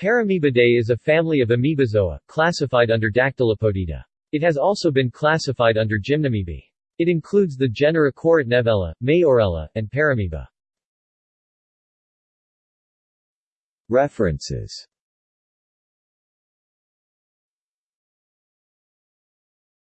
Paramoebidae is a family of amoebozoa, classified under Dactylopodida. It has also been classified under Gymnamoebae. It includes the genera Korotnevella, Mayorella, and Paramoeba. References